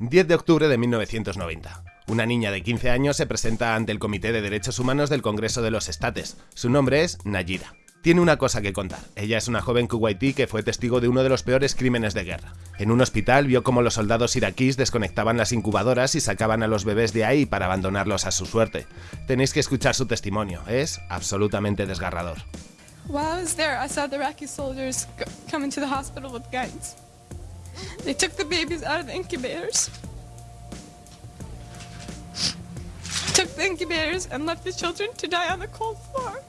10 de octubre de 1990. Una niña de 15 años se presenta ante el Comité de Derechos Humanos del Congreso de los Estates. Su nombre es Nayira. Tiene una cosa que contar. Ella es una joven kuwaití que fue testigo de uno de los peores crímenes de guerra. En un hospital vio cómo los soldados iraquíes desconectaban las incubadoras y sacaban a los bebés de ahí para abandonarlos a su suerte. Tenéis que escuchar su testimonio, es absolutamente desgarrador. While I was there, I saw the Iraqi soldiers come into the hospital with guns. They took the babies out of the incubators. Took the incubators and left the children to die on the cold floor.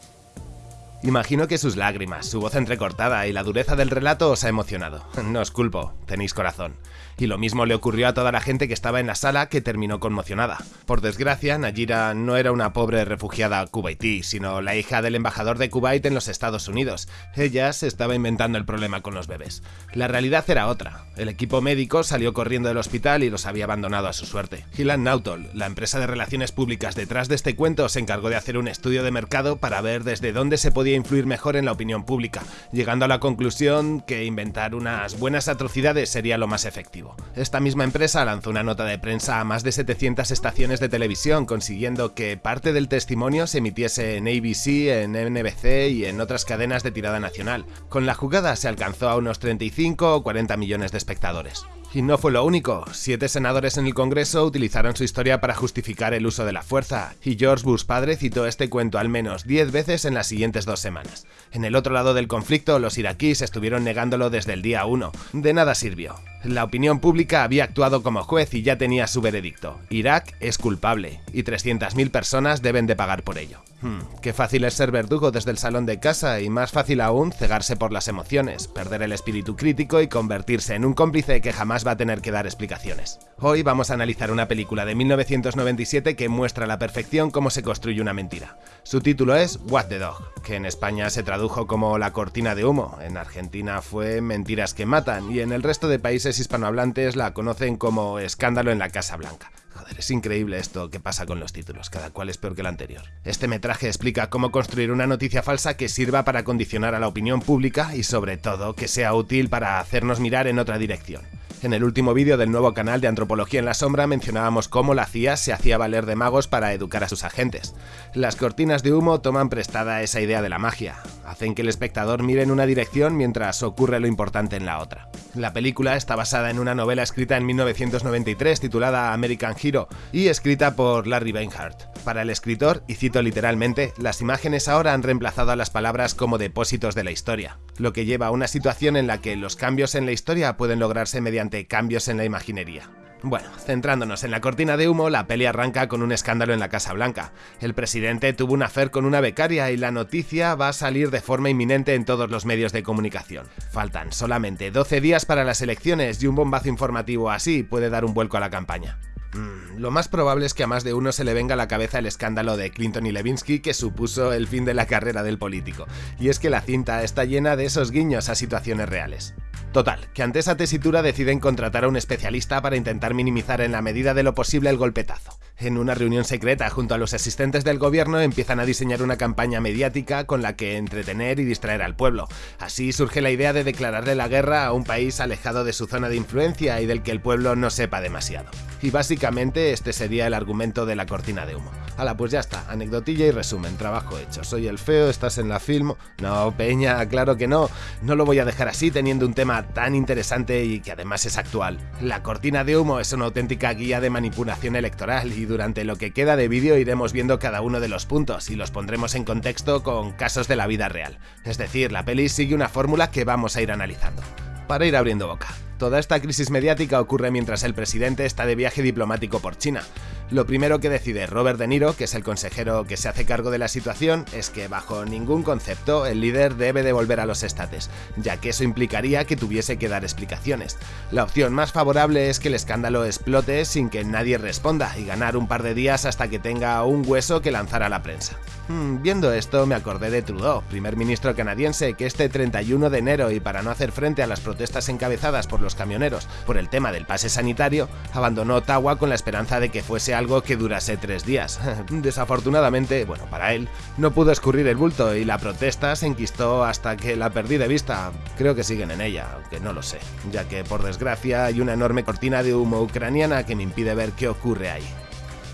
Imagino que sus lágrimas, su voz entrecortada y la dureza del relato os ha emocionado. No os culpo, tenéis corazón. Y lo mismo le ocurrió a toda la gente que estaba en la sala que terminó conmocionada. Por desgracia, Nayira no era una pobre refugiada kuwaití, sino la hija del embajador de Kuwait en los Estados Unidos. Ella se estaba inventando el problema con los bebés. La realidad era otra. El equipo médico salió corriendo del hospital y los había abandonado a su suerte. Hillan Nautol, la empresa de relaciones públicas detrás de este cuento, se encargó de hacer un estudio de mercado para ver desde dónde se podía influir mejor en la opinión pública, llegando a la conclusión que inventar unas buenas atrocidades sería lo más efectivo. Esta misma empresa lanzó una nota de prensa a más de 700 estaciones de televisión, consiguiendo que parte del testimonio se emitiese en ABC, en NBC y en otras cadenas de tirada nacional. Con la jugada se alcanzó a unos 35 o 40 millones de espectadores. Y no fue lo único, siete senadores en el Congreso utilizaron su historia para justificar el uso de la fuerza, y George Bush padre citó este cuento al menos 10 veces en las siguientes dos semanas. En el otro lado del conflicto, los iraquíes estuvieron negándolo desde el día 1. De nada sirvió. La opinión pública había actuado como juez y ya tenía su veredicto. Irak es culpable, y 300.000 personas deben de pagar por ello. Hmm, qué fácil es ser verdugo desde el salón de casa y más fácil aún cegarse por las emociones, perder el espíritu crítico y convertirse en un cómplice que jamás va a tener que dar explicaciones. Hoy vamos a analizar una película de 1997 que muestra a la perfección cómo se construye una mentira. Su título es What the Dog, que en España se tradujo como La cortina de humo, en Argentina fue Mentiras que matan y en el resto de países hispanohablantes la conocen como Escándalo en la Casa Blanca. Es increíble esto que pasa con los títulos, cada cual es peor que el anterior. Este metraje explica cómo construir una noticia falsa que sirva para condicionar a la opinión pública y sobre todo que sea útil para hacernos mirar en otra dirección. En el último vídeo del nuevo canal de Antropología en la Sombra mencionábamos cómo la CIA se hacía valer de magos para educar a sus agentes. Las cortinas de humo toman prestada esa idea de la magia, hacen que el espectador mire en una dirección mientras ocurre lo importante en la otra. La película está basada en una novela escrita en 1993 titulada American Hero y escrita por Larry Beinhardt. Para el escritor, y cito literalmente, las imágenes ahora han reemplazado a las palabras como depósitos de la historia, lo que lleva a una situación en la que los cambios en la historia pueden lograrse mediante cambios en la imaginería. Bueno, centrándonos en la cortina de humo, la peli arranca con un escándalo en la Casa Blanca. El presidente tuvo un afer con una becaria y la noticia va a salir de forma inminente en todos los medios de comunicación. Faltan solamente 12 días para las elecciones y un bombazo informativo así puede dar un vuelco a la campaña. Mm, lo más probable es que a más de uno se le venga a la cabeza el escándalo de Clinton y Levinsky que supuso el fin de la carrera del político, y es que la cinta está llena de esos guiños a situaciones reales. Total, que ante esa tesitura deciden contratar a un especialista para intentar minimizar en la medida de lo posible el golpetazo. En una reunión secreta junto a los asistentes del gobierno empiezan a diseñar una campaña mediática con la que entretener y distraer al pueblo. Así surge la idea de declararle la guerra a un país alejado de su zona de influencia y del que el pueblo no sepa demasiado. Y básicamente este sería el argumento de la cortina de humo. Hala, pues ya está, anecdotilla y resumen, trabajo hecho. Soy el feo, estás en la film... No, Peña, claro que no. No lo voy a dejar así teniendo un tema tan interesante y que además es actual. La cortina de humo es una auténtica guía de manipulación electoral y durante lo que queda de vídeo iremos viendo cada uno de los puntos y los pondremos en contexto con casos de la vida real. Es decir, la peli sigue una fórmula que vamos a ir analizando. Para ir abriendo boca. Toda esta crisis mediática ocurre mientras el presidente está de viaje diplomático por China. Lo primero que decide Robert De Niro, que es el consejero que se hace cargo de la situación, es que bajo ningún concepto el líder debe devolver a los estates, ya que eso implicaría que tuviese que dar explicaciones. La opción más favorable es que el escándalo explote sin que nadie responda y ganar un par de días hasta que tenga un hueso que lanzar a la prensa. Hmm, viendo esto me acordé de Trudeau, primer ministro canadiense, que este 31 de enero y para no hacer frente a las protestas encabezadas por los camioneros por el tema del pase sanitario, abandonó Ottawa con la esperanza de que fuese algo que durase tres días. Desafortunadamente, bueno, para él, no pudo escurrir el bulto y la protesta se enquistó hasta que la perdí de vista. Creo que siguen en ella, aunque no lo sé, ya que por desgracia hay una enorme cortina de humo ucraniana que me impide ver qué ocurre ahí.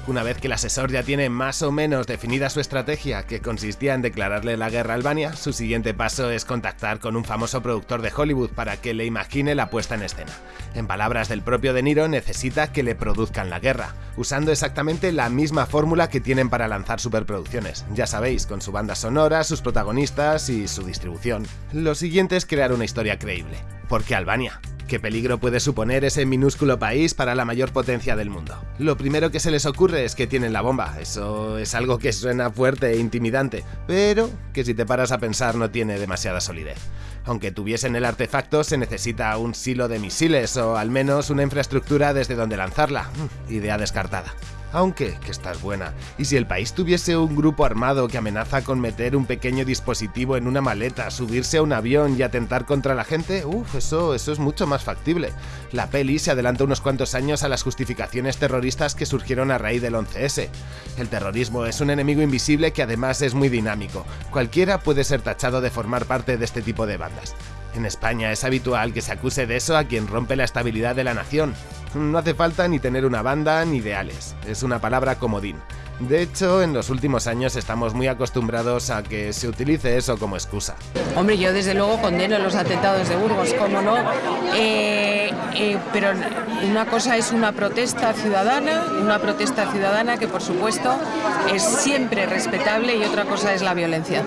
Una vez que el asesor ya tiene más o menos definida su estrategia, que consistía en declararle la guerra a Albania, su siguiente paso es contactar con un famoso productor de Hollywood para que le imagine la puesta en escena. En palabras del propio De Niro, necesita que le produzcan la guerra, usando exactamente la misma fórmula que tienen para lanzar superproducciones, ya sabéis, con su banda sonora, sus protagonistas y su distribución. Lo siguiente es crear una historia creíble. ¿Por qué Albania? ¿Qué peligro puede suponer ese minúsculo país para la mayor potencia del mundo? Lo primero que se les ocurre es que tienen la bomba, eso es algo que suena fuerte e intimidante, pero que si te paras a pensar no tiene demasiada solidez. Aunque tuviesen el artefacto se necesita un silo de misiles o al menos una infraestructura desde donde lanzarla, mm, idea descartada aunque que estás buena. Y si el país tuviese un grupo armado que amenaza con meter un pequeño dispositivo en una maleta, subirse a un avión y atentar contra la gente, uff, eso, eso es mucho más factible. La peli se adelanta unos cuantos años a las justificaciones terroristas que surgieron a raíz del 11S. El terrorismo es un enemigo invisible que además es muy dinámico. Cualquiera puede ser tachado de formar parte de este tipo de bandas. En España es habitual que se acuse de eso a quien rompe la estabilidad de la nación. No hace falta ni tener una banda ni ideales, es una palabra comodín. De hecho, en los últimos años estamos muy acostumbrados a que se utilice eso como excusa. Hombre, yo desde luego condeno los atentados de Burgos, cómo no, eh, eh, pero una cosa es una protesta ciudadana, una protesta ciudadana que por supuesto es siempre respetable y otra cosa es la violencia.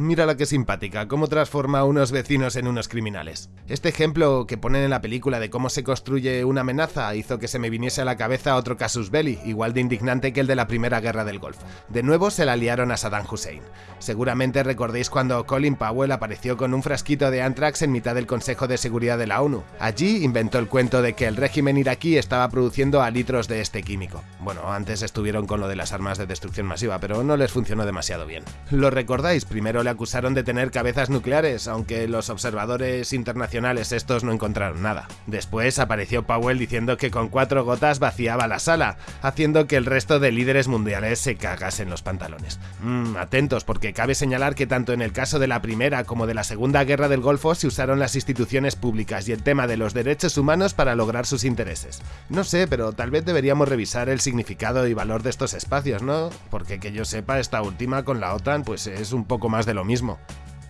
Mira la que simpática, cómo transforma a unos vecinos en unos criminales. Este ejemplo que ponen en la película de cómo se construye una amenaza hizo que se me viniese a la cabeza otro casus belli, igual de indignante que el de la Primera Guerra del Golfo. De nuevo se la liaron a Saddam Hussein. Seguramente recordéis cuando Colin Powell apareció con un frasquito de anthrax en mitad del Consejo de Seguridad de la ONU. Allí inventó el cuento de que el régimen iraquí estaba produciendo a litros de este químico. Bueno, antes estuvieron con lo de las armas de destrucción masiva, pero no les funcionó demasiado bien. ¿Lo recordáis? Primero acusaron de tener cabezas nucleares, aunque los observadores internacionales estos no encontraron nada. Después apareció Powell diciendo que con cuatro gotas vaciaba la sala, haciendo que el resto de líderes mundiales se cagasen los pantalones. Mm, atentos, porque cabe señalar que tanto en el caso de la Primera como de la Segunda Guerra del Golfo se usaron las instituciones públicas y el tema de los derechos humanos para lograr sus intereses. No sé, pero tal vez deberíamos revisar el significado y valor de estos espacios, ¿no? Porque que yo sepa, esta última con la OTAN pues es un poco más lo mismo.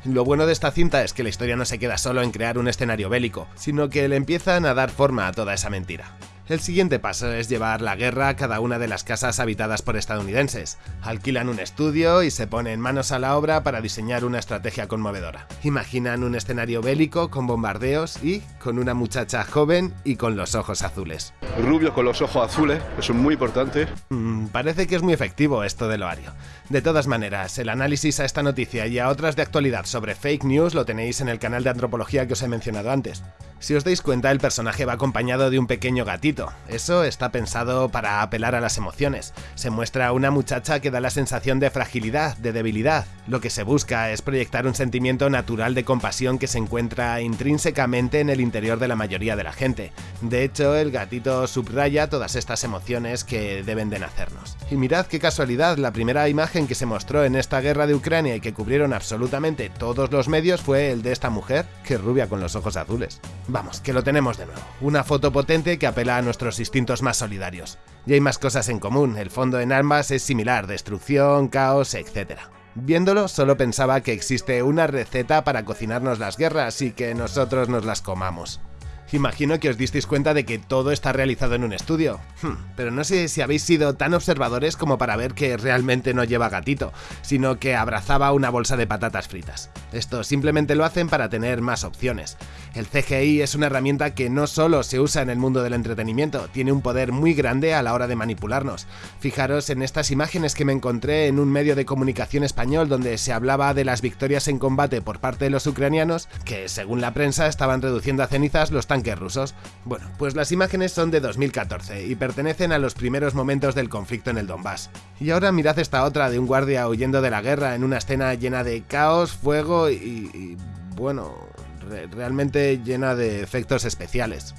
Lo bueno de esta cinta es que la historia no se queda solo en crear un escenario bélico, sino que le empiezan a dar forma a toda esa mentira. El siguiente paso es llevar la guerra a cada una de las casas habitadas por estadounidenses. Alquilan un estudio y se ponen manos a la obra para diseñar una estrategia conmovedora. Imaginan un escenario bélico con bombardeos y con una muchacha joven y con los ojos azules. Rubio con los ojos azules, eso es muy importante. Mm, parece que es muy efectivo esto de Loario. De todas maneras, el análisis a esta noticia y a otras de actualidad sobre fake news lo tenéis en el canal de antropología que os he mencionado antes. Si os dais cuenta, el personaje va acompañado de un pequeño gatito. Eso está pensado para apelar a las emociones. Se muestra una muchacha que da la sensación de fragilidad, de debilidad. Lo que se busca es proyectar un sentimiento natural de compasión que se encuentra intrínsecamente en el interior de la mayoría de la gente. De hecho, el gatito subraya todas estas emociones que deben de nacernos. Y mirad qué casualidad, la primera imagen que se mostró en esta guerra de Ucrania y que cubrieron absolutamente todos los medios fue el de esta mujer, que rubia con los ojos azules. Vamos, que lo tenemos de nuevo. Una foto potente que apela a nuestros instintos más solidarios. Y hay más cosas en común, el fondo en ambas es similar, destrucción, caos, etc. Viéndolo, solo pensaba que existe una receta para cocinarnos las guerras y que nosotros nos las comamos. Imagino que os disteis cuenta de que todo está realizado en un estudio. Hmm, pero no sé si habéis sido tan observadores como para ver que realmente no lleva gatito, sino que abrazaba una bolsa de patatas fritas. Esto simplemente lo hacen para tener más opciones. El CGI es una herramienta que no solo se usa en el mundo del entretenimiento, tiene un poder muy grande a la hora de manipularnos. Fijaros en estas imágenes que me encontré en un medio de comunicación español donde se hablaba de las victorias en combate por parte de los ucranianos, que según la prensa estaban reduciendo a cenizas los tanques tanques rusos? Bueno, pues las imágenes son de 2014 y pertenecen a los primeros momentos del conflicto en el Donbass. Y ahora mirad esta otra de un guardia huyendo de la guerra en una escena llena de caos, fuego y, y bueno, realmente llena de efectos especiales.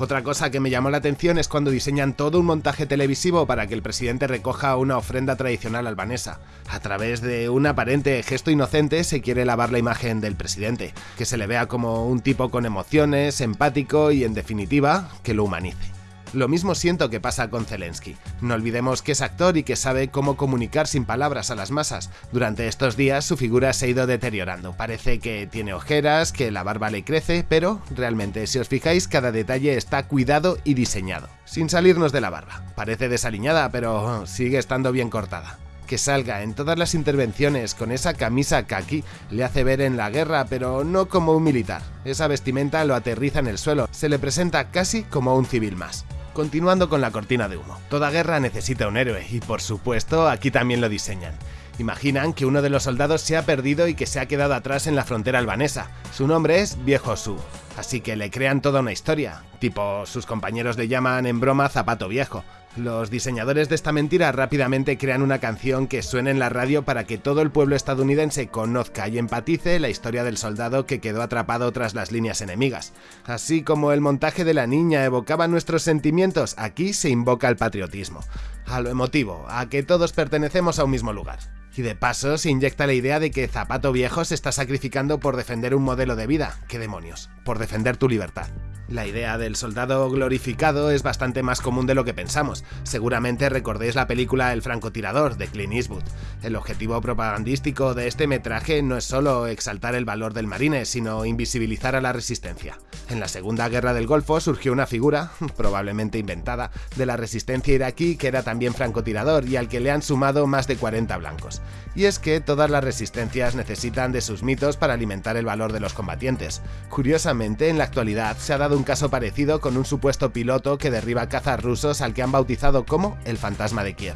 Otra cosa que me llamó la atención es cuando diseñan todo un montaje televisivo para que el presidente recoja una ofrenda tradicional albanesa. A través de un aparente gesto inocente se quiere lavar la imagen del presidente, que se le vea como un tipo con emociones, empático y en definitiva, que lo humanice. Lo mismo siento que pasa con Zelensky. No olvidemos que es actor y que sabe cómo comunicar sin palabras a las masas. Durante estos días su figura se ha ido deteriorando. Parece que tiene ojeras, que la barba le crece, pero realmente si os fijáis cada detalle está cuidado y diseñado. Sin salirnos de la barba. Parece desaliñada, pero sigue estando bien cortada que salga en todas las intervenciones con esa camisa kaki le hace ver en la guerra, pero no como un militar. Esa vestimenta lo aterriza en el suelo, se le presenta casi como un civil más. Continuando con la cortina de humo. Toda guerra necesita un héroe, y por supuesto aquí también lo diseñan. Imaginan que uno de los soldados se ha perdido y que se ha quedado atrás en la frontera albanesa. Su nombre es Viejo Su, así que le crean toda una historia. Tipo, sus compañeros le llaman en broma Zapato Viejo. Los diseñadores de esta mentira rápidamente crean una canción que suene en la radio para que todo el pueblo estadounidense conozca y empatice la historia del soldado que quedó atrapado tras las líneas enemigas. Así como el montaje de la niña evocaba nuestros sentimientos, aquí se invoca el patriotismo. A lo emotivo, a que todos pertenecemos a un mismo lugar. Y de paso se inyecta la idea de que Zapato Viejo se está sacrificando por defender un modelo de vida. ¿Qué demonios? Por defender tu libertad. La idea del soldado glorificado es bastante más común de lo que pensamos. Seguramente recordéis la película El francotirador de Clint Eastwood. El objetivo propagandístico de este metraje no es solo exaltar el valor del marine, sino invisibilizar a la resistencia. En la Segunda Guerra del Golfo surgió una figura, probablemente inventada, de la resistencia iraquí que era también francotirador y al que le han sumado más de 40 blancos. Y es que todas las resistencias necesitan de sus mitos para alimentar el valor de los combatientes. Curiosamente, en la actualidad se ha dado un caso parecido con un supuesto piloto que derriba cazas rusos al que han bautizado como el fantasma de Kiev.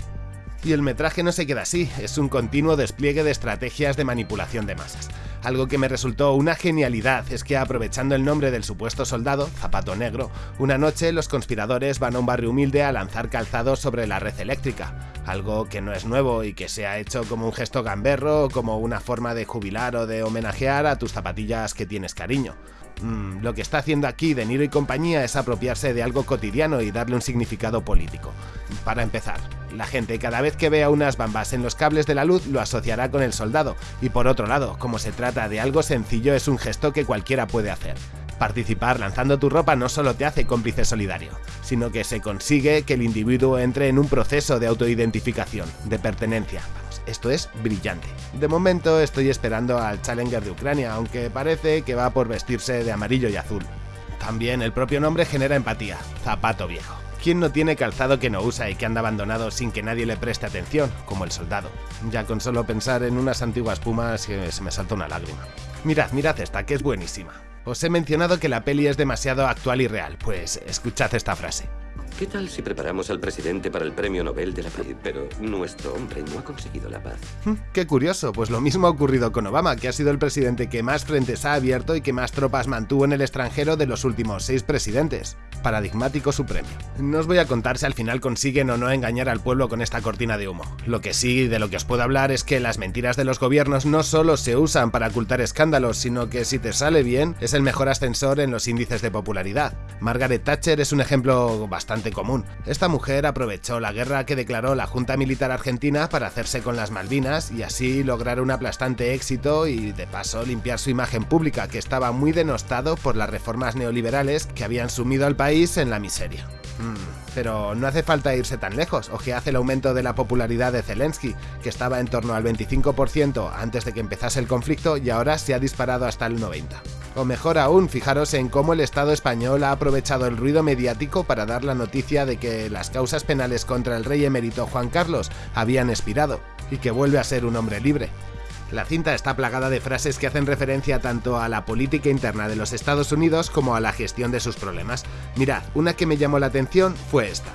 Y el metraje no se queda así, es un continuo despliegue de estrategias de manipulación de masas. Algo que me resultó una genialidad es que aprovechando el nombre del supuesto soldado, Zapato Negro, una noche los conspiradores van a un barrio humilde a lanzar calzado sobre la red eléctrica, algo que no es nuevo y que se ha hecho como un gesto gamberro o como una forma de jubilar o de homenajear a tus zapatillas que tienes cariño. Mm, lo que está haciendo aquí De Niro y compañía es apropiarse de algo cotidiano y darle un significado político. Para empezar, la gente cada vez que vea unas bambas en los cables de la luz lo asociará con el soldado, y por otro lado, como se trata de algo sencillo es un gesto que cualquiera puede hacer. Participar lanzando tu ropa no solo te hace cómplice solidario, sino que se consigue que el individuo entre en un proceso de autoidentificación, de pertenencia. Esto es brillante. De momento estoy esperando al Challenger de Ucrania, aunque parece que va por vestirse de amarillo y azul. También el propio nombre genera empatía, zapato viejo. ¿Quién no tiene calzado que no usa y que anda abandonado sin que nadie le preste atención, como el soldado? Ya con solo pensar en unas antiguas pumas se me salta una lágrima. Mirad, mirad esta, que es buenísima. Os he mencionado que la peli es demasiado actual y real, pues escuchad esta frase. ¿Qué tal si preparamos al presidente para el premio Nobel de la Paz? Pero nuestro hombre no ha conseguido la paz. Hmm, qué curioso, pues lo mismo ha ocurrido con Obama, que ha sido el presidente que más frentes ha abierto y que más tropas mantuvo en el extranjero de los últimos seis presidentes. Paradigmático su premio. No os voy a contar si al final consiguen o no engañar al pueblo con esta cortina de humo. Lo que sí, de lo que os puedo hablar es que las mentiras de los gobiernos no solo se usan para ocultar escándalos, sino que si te sale bien, es el mejor ascensor en los índices de popularidad. Margaret Thatcher es un ejemplo bastante común. Esta mujer aprovechó la guerra que declaró la Junta Militar Argentina para hacerse con las Malvinas y así lograr un aplastante éxito y de paso limpiar su imagen pública que estaba muy denostado por las reformas neoliberales que habían sumido al país en la miseria. Mm, pero no hace falta irse tan lejos, o que hace el aumento de la popularidad de Zelensky, que estaba en torno al 25% antes de que empezase el conflicto y ahora se ha disparado hasta el 90%. O mejor aún, fijaros en cómo el Estado español ha aprovechado el ruido mediático para dar la noticia de que las causas penales contra el rey emérito Juan Carlos habían expirado, y que vuelve a ser un hombre libre. La cinta está plagada de frases que hacen referencia tanto a la política interna de los Estados Unidos como a la gestión de sus problemas. Mirad, una que me llamó la atención fue esta.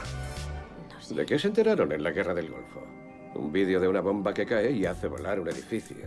¿De qué se enteraron en la Guerra del Golfo? Un vídeo de una bomba que cae y hace volar un edificio.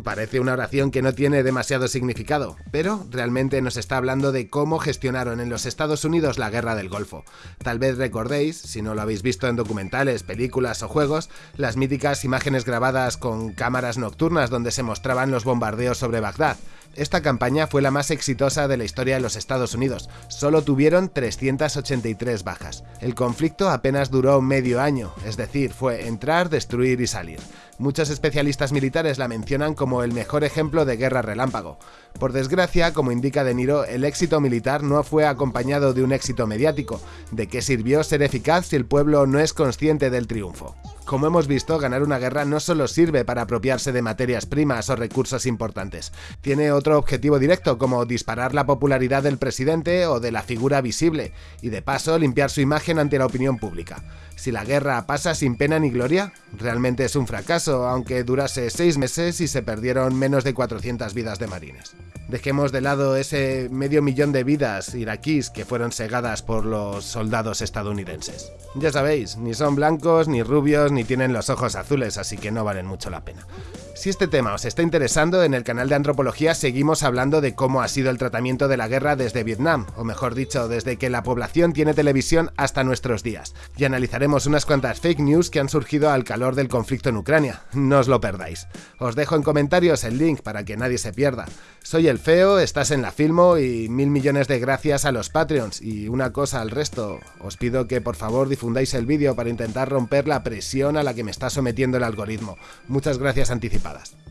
Parece una oración que no tiene demasiado significado, pero realmente nos está hablando de cómo gestionaron en los Estados Unidos la guerra del Golfo. Tal vez recordéis, si no lo habéis visto en documentales, películas o juegos, las míticas imágenes grabadas con cámaras nocturnas donde se mostraban los bombardeos sobre Bagdad. Esta campaña fue la más exitosa de la historia de los Estados Unidos, solo tuvieron 383 bajas. El conflicto apenas duró medio año, es decir, fue entrar, destruir y salir. Muchos especialistas militares la mencionan como el mejor ejemplo de guerra relámpago. Por desgracia, como indica De Niro, el éxito militar no fue acompañado de un éxito mediático. ¿De qué sirvió ser eficaz si el pueblo no es consciente del triunfo? Como hemos visto, ganar una guerra no solo sirve para apropiarse de materias primas o recursos importantes, tiene otro objetivo directo como disparar la popularidad del presidente o de la figura visible, y de paso limpiar su imagen ante la opinión pública. Si la guerra pasa sin pena ni gloria, realmente es un fracaso, aunque durase seis meses y se perdieron menos de 400 vidas de marines. Dejemos de lado ese medio millón de vidas iraquíes que fueron segadas por los soldados estadounidenses. Ya sabéis, ni son blancos, ni rubios, ni tienen los ojos azules, así que no valen mucho la pena. Si este tema os está interesando, en el canal de Antropología seguimos hablando de cómo ha sido el tratamiento de la guerra desde Vietnam, o mejor dicho, desde que la población tiene televisión hasta nuestros días. Y analizaremos unas cuantas fake news que han surgido al calor del conflicto en Ucrania. No os lo perdáis. Os dejo en comentarios el link para que nadie se pierda. Soy el Feo, estás en la Filmo y mil millones de gracias a los Patreons. Y una cosa al resto, os pido que por favor difundáis el vídeo para intentar romper la presión a la que me está sometiendo el algoritmo. Muchas gracias anticipadas pasadas.